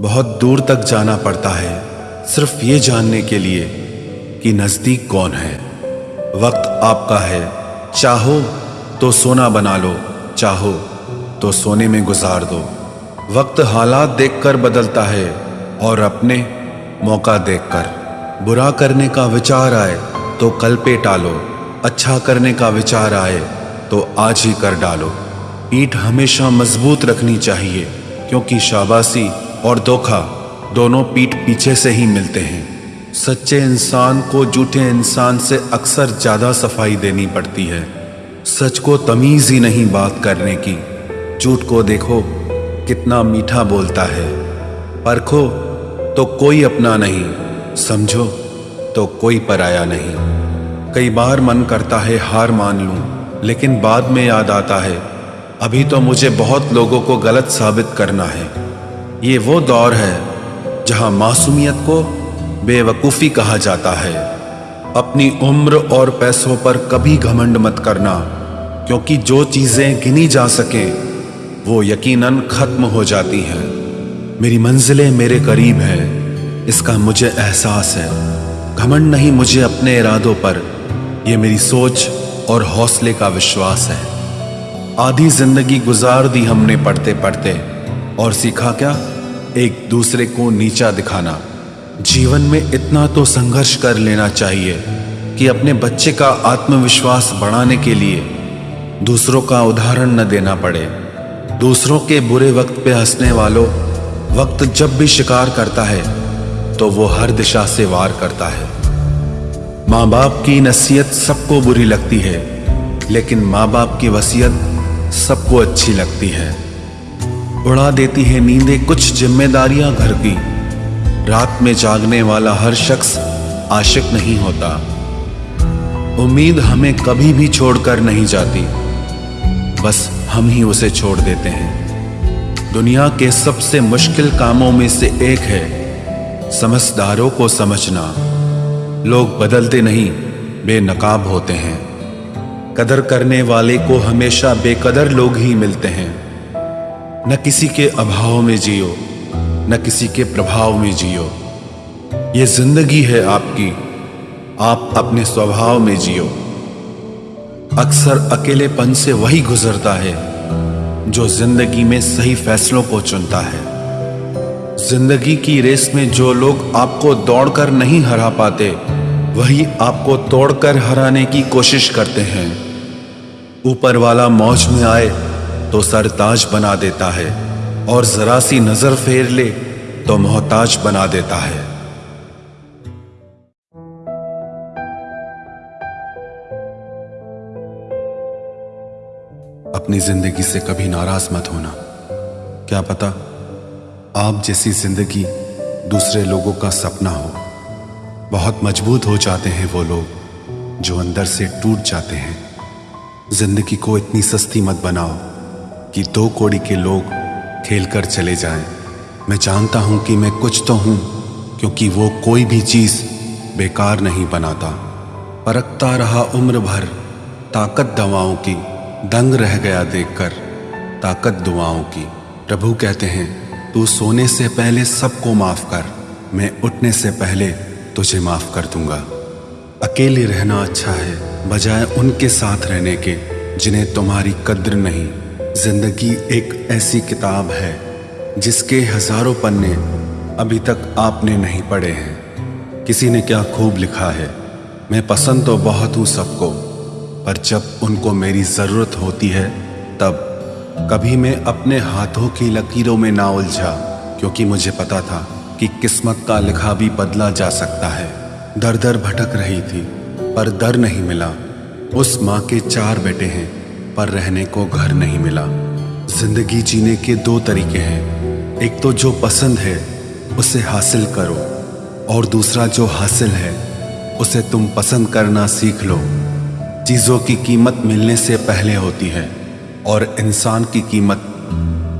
बहुत दूर तक जाना पड़ता है। सिर्फ़ ये जानने के लिए कि नज़दीक कौन है। वक्त आपका है। चाहो तो सोना बना लो। चाहो तो सोने में गुजार दो। वक्त हालात देखकर बदलता है और अपने मौका देखकर। बुरा करने का विचार आए तो कल पे टालो। अच्छा करने का विचार आए तो आज ही कर डालो। पीठ हमेशा मज़बूत रखनी चाहिए, क्योंकि शाबाशी और धोखा दोनों पीठ पीछे से ही मिलते हैं। सच्चे इंसान को झूठे इंसान से अक्सर ज़्यादा सफ़ाई देनी पड़ती है। सच को तमीज ही नहीं बात करने की। झूठ को देखो, कितना मीठा बोलता है। परखो तो कोई अपना नहीं। समझो तो कोई पराया नहीं। कई बार मन करता है, हार मान लूँ, लेकिन बाद में याद आता है, अभी तो मुझे बहुत लोगों को गलत साबित करना है। ये वो दौर है जहाँ मासूमियत को बेवकूफ़ी कहा जाता है। अपनी उम्र और पैसों पर कभी घमंड मत करना, क्योंकि जो चीज़ें गिनी जा सके, वो यकीनन खत्म हो जाती हैं। मेरी मंजिलें मेरे करीब है, इसका मुझे एहसास है। घमंड नहीं मुझे अपने इरादों पर यह मेरी सोच और हौसले का विश्वास है। आधी ज़िंदगी गुजार दी हमने पढ़ते पढ़ते और सीखा क्या? एक दूसरे को नीचा दिखाना। जीवन में इतना तो संघर्ष कर लेना चाहिए कि अपने बच्चे का आत्मविश्वास बढ़ाने के लिए दूसरों का उदाहरण न देना पड़े। दूसरों के बुरे वक्त पे हंसने वालों वक्त जब भी शिकार करता है तो वो हर दिशा से वार करता है। माँ बाप की नसीहत सबको बुरी लगती है, लेकिन माँ बाप की वसीयत सबको अच्छी लगती है। उड़ा देती है नींदें कुछ जिम्मेदारियाँ घर की। रात में जागने वाला हर शख्स आशिक नहीं होता। उम्मीद हमें कभी भी छोड़कर नहीं जाती। बस हम ही उसे छोड़ देते हैं। दुनिया के सबसे मुश्किल कामों में से एक है समझदारों को समझना। लोग बदलते नहीं, बेनकाब होते हैं। कदर करने वाले को हमेशा बेकदर लोग ही मिलते हैं। न किसी के अभाव में जियो, न किसी के प्रभाव में जियो। ये ज़िंदगी है आपकी, आप अपने स्वभाव में जियो। अक्सर अकेलेपन से वही गुजरता है, जो ज़िंदगी में सही फैसलों को चुनता है। ज़िंदगी की रेस में जो लोग आपको दौड़कर नहीं हरा पाते, वही आपको तोड़कर हराने की कोशिश करते हैं। ऊपर वाला मौज में आए तो सरताज बना देता है और जरा सी नज़र फेर ले तो मोहताज बना देता है। अपनी ज़िंदगी से कभी नाराज़ मत होना। क्या पता आप जैसी ज़िंदगी दूसरे लोगों का सपना हो। बहुत मज़बूत हो जाते हैं वो लोग जो अंदर से टूट जाते हैं। ज़िंदगी को इतनी सस्ती मत बनाओ। कि दो कोड़ी के लोग खेल कर चले जाएँ। मैं जानता हूँ कि मैं कुछ तो हूँ, क्योंकि वो कोई भी चीज़ बेकार नहीं बनाता। परखता रहा उम्र भर, ताकत दवाओं की, दंग रह गया देखकर, ताकत दुआओं की। प्रभु कहते हैं, तू सोने से पहले सबको माफ़ कर, मैं उठने से पहले तुझे माफ़ कर दूँगा। अकेले रहना अच्छा है, बजाय उनके साथ रहने के, जिन्हें तुम्हारी कद्र नहीं। ज़िंदगी एक ऐसी किताब है, जिसके हज़ारों पन्ने अभी तक आपने नहीं पढ़े हैं। किसी ने क्या खूब लिखा है? मैं पसंद तो बहुत हूँ सबको, पर जब उनको मेरी ज़रूरत होती है, तब कभी मैं अपने हाथों की लकीरों में ना उलझा, क्योंकि मुझे पता था कि किस्मत का लिखा भी बदला जा सकता है। दर दर भटक रही थी, पर दर नहीं मिला। उस माँ के चार बेटे हैं पर रहने को घर नहीं मिला। ज़िंदगी जीने के दो तरीके हैं। एक तो जो पसंद है, उसे हासिल करो, और दूसरा जो हासिल है, उसे तुम पसंद करना सीख लो। चीज़ों की कीमत मिलने से पहले होती है, और इंसान की कीमत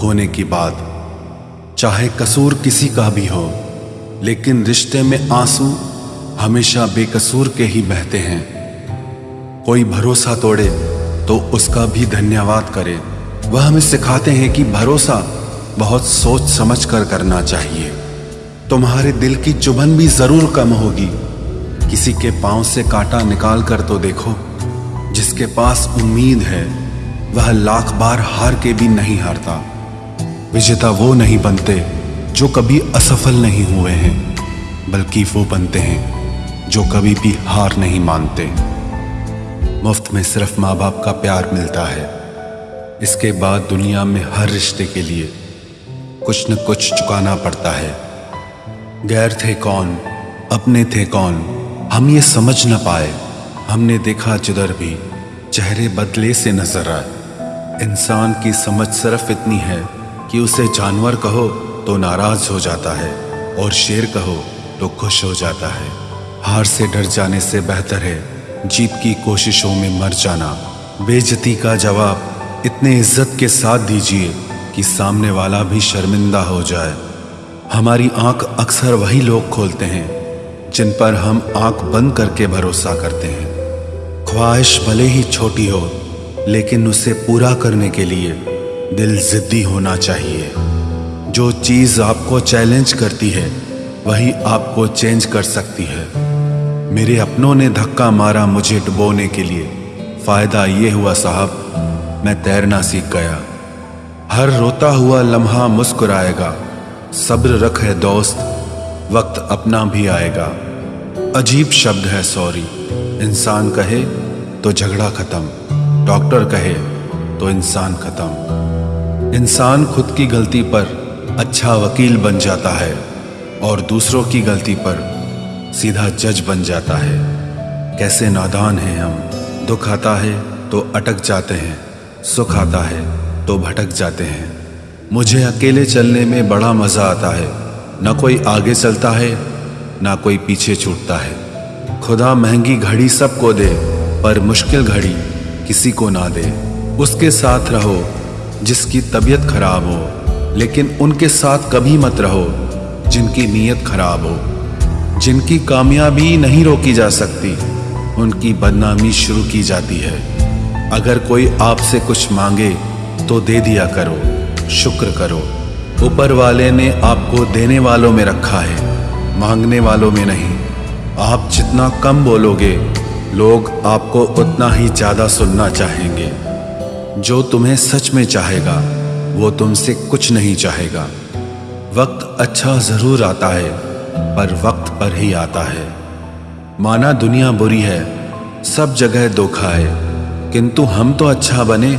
खोने की बाद चाहे कसूर किसी का भी हो, लेकिन रिश्ते में आँसू हमेशा बेकसूर के ही बहते हैं। कोई भरोसा तोड़े तो उसका भी धन्यवाद करें। वह हमें सिखाते हैं कि भरोसा बहुत सोच समझ कर करना चाहिए। तुम्हारे दिल की चुभन भी ज़रूर कम होगी। किसी के पाँव से कांटा निकाल कर तो देखो, जिसके पास उम्मीद है, वह लाख बार हार के भी नहीं हारता। विजेता वो नहीं बनते, जो कभी असफल नहीं हुए हैं, बल्कि वो बनते हैं, जो कभी भी हार नहीं मानते। मुफ़्त में सिर्फ़ माँ बाप का प्यार मिलता है। इसके बाद दुनिया में हर रिश्ते के लिए कुछ न कुछ चुकाना पड़ता है। गैर थे कौन अपने थे कौन, हम ये समझ न पाए। हमने देखा जिधर भी चेहरे बदले से नज़र आए। इंसान की समझ सिर्फ़ इतनी है कि उसे जानवर कहो तो नाराज़ हो जाता है और शेर कहो तो खुश हो जाता है। हार से डर जाने से बेहतर है जीत की कोशिशों में मर जाना। बेजती का जवाब, इतने इज़्ज़त के साथ दीजिए कि सामने वाला भी शर्मिंदा हो जाए। हमारी आँख अक्सर वही लोग खोलते हैं, जिन पर हम आँख बंद करके भरोसा करते हैं। ख्वाहिश भले ही छोटी हो, लेकिन उसे पूरा करने के लिए दिल जिद्दी होना चाहिए। जो चीज़ आपको चैलेंज करती है, वही आपको चेंज कर सकती है। मेरे अपनों ने धक्का मारा मुझे डुबोने के लिए। फ़ायदा ये हुआ, साहब, मैं तैरना सीख गया। हर रोता हुआ लम्हा मुस्कुराएगा। सब्र रख है दोस्त, वक्त अपना भी आएगा। अजीब शब्द है, सॉरी। इंसान कहे तो झगड़ा खत्म। डॉक्टर कहे तो इंसान खत्म। इंसान खुद की गलती पर अच्छा वकील बन जाता है और दूसरों की गलती पर सीधा जज बन जाता है। कैसे नादान हैं हम। दुख आता है तो अटक जाते हैं। सुख आता है तो भटक जाते हैं। मुझे अकेले चलने में बड़ा मज़ा आता है। न कोई आगे चलता है, ना कोई पीछे छूटता है। खुदा महँगी घड़ी सबको दे, पर मुश्किल घड़ी किसी को ना दे। उसके साथ रहो, जिसकी तबीयत खराब हो, लेकिन उनके साथ कभी मत रहो, जिनकी नीयत खराब हो। जिनकी कामयाबी नहीं रोकी जा सकती, उनकी बदनामी शुरू की जाती है। अगर कोई आपसे कुछ मांगे तो दे दिया करो, शुक्र करो। ऊपर वाले ने आपको देने वालों में रखा है, मांगने वालों में नहीं। आप जितना कम बोलोगे, लोग आपको उतना ही ज़्यादा सुनना चाहेंगे। जो तुम्हें सच में चाहेगा, वो तुमसे कुछ नहीं चाहेगा। वक्त अच्छा ज़रूर आता है। पर वक्त पर ही आता है। माना दुनिया बुरी है, सब जगह धोखा है, किंतु हम तो अच्छा बने,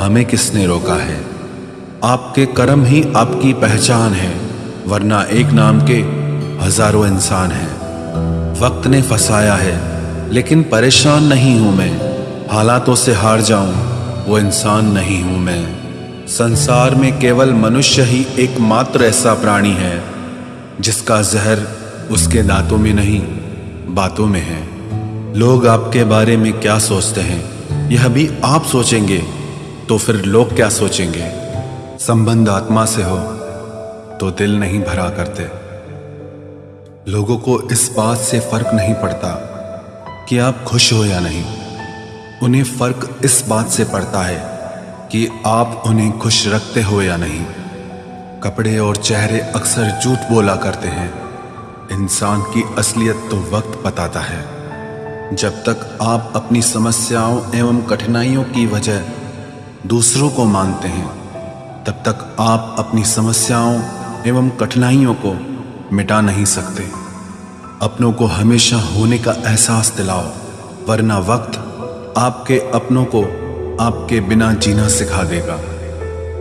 हमें किसने रोका है? आपके कर्म ही आपकी पहचान है, वरना एक नाम के हज़ारों इंसान हैं। वक्त ने फंसाया है, लेकिन परेशान नहीं हूँ मैं। हालातों से हार जाऊँ, वो इंसान नहीं हूँ मैं। संसार में केवल मनुष्य ही एकमात्र ऐसा प्राणी है। जिसका जहर उसके दांतों में नहीं, बातों में है। लोग आपके बारे में क्या सोचते हैं, यह भी आप सोचेंगे तो फिर लोग क्या सोचेंगे? संबंध आत्मा से हो तो दिल नहीं भरा करते। लोगों को इस बात से फ़र्क नहीं पड़ता कि आप खुश हो या नहीं। उन्हें फ़र्क इस बात से पड़ता है कि आप उन्हें खुश रखते हो या नहीं। कपड़े और चेहरे अक्सर झूठ बोला करते हैं। इंसान की असलियत तो वक्त बताता है। जब तक आप अपनी समस्याओं एवं कठिनाइयों की वजह दूसरों को मानते हैं, तब तक आप अपनी समस्याओं एवं कठिनाइयों को मिटा नहीं सकते। अपनों को हमेशा होने का एहसास दिलाओ, वरना वक्त आपके अपनों को आपके बिना जीना सिखा देगा।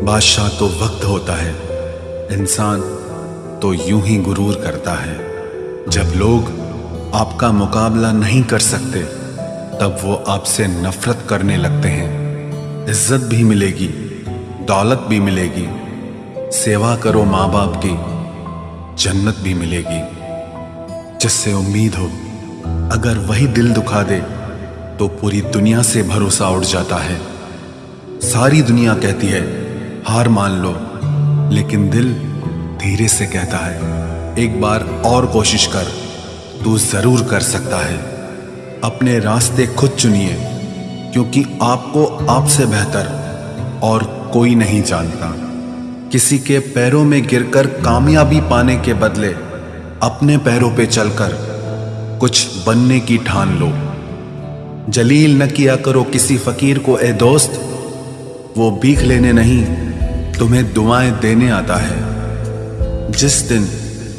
बादशाह तो वक्त होता है। इंसान तो यूँ ही गुरूर करता है। जब लोग आपका मुकाबला नहीं कर सकते, तब वो आपसे नफरत करने लगते हैं। इज़्ज़त भी मिलेगी, दौलत भी मिलेगी, सेवा करो माँ बाप की, जन्नत भी मिलेगी। जिससे उम्मीद हो, अगर वही दिल दुखा दे तो पूरी दुनिया से भरोसा उठ जाता है। सारी दुनिया कहती है, हार मान लो लेकिन दिल धीरे से कहता है, एक बार और कोशिश कर, तू ज़रूर कर सकता है। अपने रास्ते खुद चुनिए, क्योंकि आपको आपसे बेहतर और कोई नहीं जानता। किसी के पैरों में गिरकर कामयाबी पाने के बदले अपने पैरों पे चलकर कुछ बनने की ठान लो। जलील न किया करो किसी फकीर को, ए दोस्त, वो भीख लेने नहीं तुम्हें दुआएँ देने आता है। जिस दिन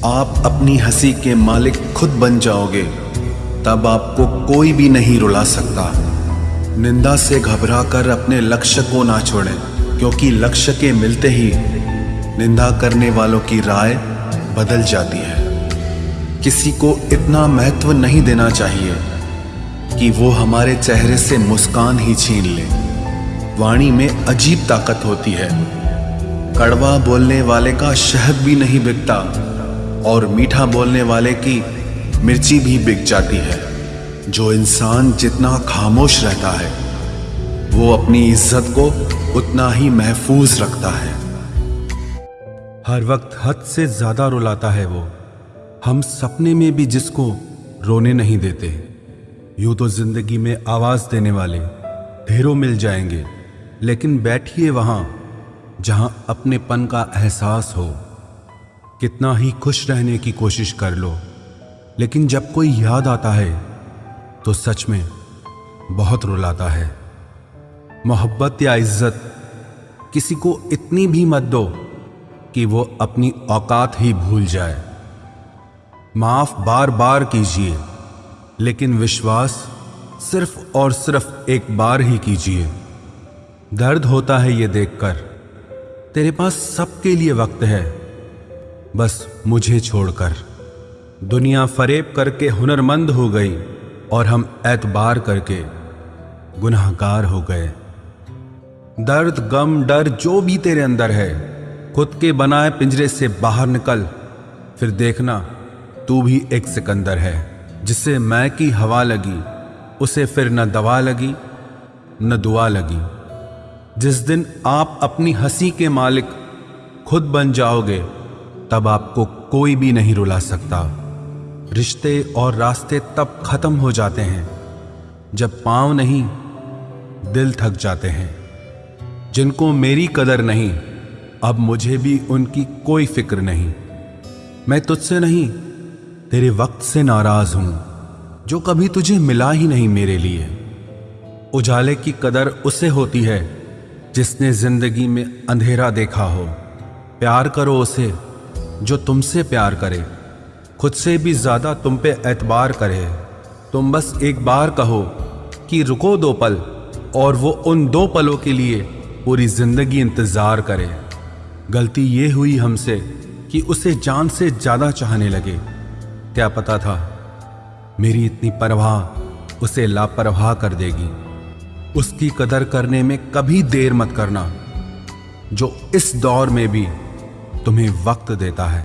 आप अपनी हँसी के मालिक खुद बन जाओगे, तब आपको कोई भी नहीं रुला सकता। निंदा से घबराकर अपने लक्ष्य को ना छोड़ें, क्योंकि लक्ष्य के मिलते ही निंदा करने वालों की राय बदल जाती है। किसी को इतना महत्व नहीं देना चाहिए कि वो हमारे चेहरे से मुस्कान ही छीन ले। वाणी में अजीब ताकत होती है। कड़वा बोलने वाले का शहद भी नहीं बिकता और मीठा बोलने वाले की मिर्ची भी बिक जाती है। जो इंसान जितना खामोश रहता है, वो अपनी इज़्ज़त को उतना ही महफूज रखता है। हर वक्त हद से ज़्यादा रुलाता है वो। हम सपने में भी जिसको रोने नहीं देते, यूँ तो ज़िंदगी में आवाज़ देने वाले ढेरों मिल जाएँगे, लेकिन बैठिए वहाँ जहाँ अपनेपन का एहसास हो, कितना ही खुश रहने की कोशिश कर लो। लेकिन जब कोई याद आता है तो सच में बहुत रुलाता है। मोहब्बत या इज़्ज़त, किसी को इतनी भी मत दो कि वो अपनी औकात ही भूल जाए। माफ़ बार बार कीजिए, लेकिन विश्वास सिर्फ़ और सिर्फ़ एक बार ही कीजिए। दर्द होता है ये देखकर। तेरे पास सबके लिए वक्त है। बस मुझे छोड़कर। दुनिया फरेब करके हुनरमंद हो गई और हम एतबार करके गुनाहगार हो गए। दर्द, गम, डर जो भी तेरे अंदर है, खुद के बनाए पिंजरे से बाहर निकल। फिर देखना, तू भी एक सिकंदर है, जिसे मैं की हवा लगी, उसे फिर न दवा लगी, न दुआ लगी। जिस दिन आप अपनी हँसी के मालिक खुद बन जाओगे, तब आपको कोई भी नहीं रुला सकता। रिश्ते और रास्ते तब खत्म हो जाते हैं, जब पाँव नहीं, दिल थक जाते हैं। जिनको मेरी कदर नहीं, अब मुझे भी उनकी कोई फ़िक्र नहीं। मैं तुझसे नहीं, तेरे वक्त से नाराज़ हूँ, जो कभी तुझे मिला ही नहीं मेरे लिए। उजाले की कदर उसे होती है जिसने ज़िंदगी में अंधेरा देखा हो, प्यार करो उसे, जो तुमसे प्यार करे। खुद से भी ज़्यादा तुम पे एतबार करे। तुम बस एक बार कहो कि रुको दो पल, और वो उन दो पलों के लिए पूरी ज़िंदगी इंतज़ार करे। गलती ये हुई हमसे कि उसे जान से ज़्यादा चाहने लगे। क्या पता था, मेरी इतनी परवाह उसे लापरवाह कर देगी। उसकी कदर करने में कभी देर मत करना, जो इस दौर में भी तुम्हें वक्त देता है।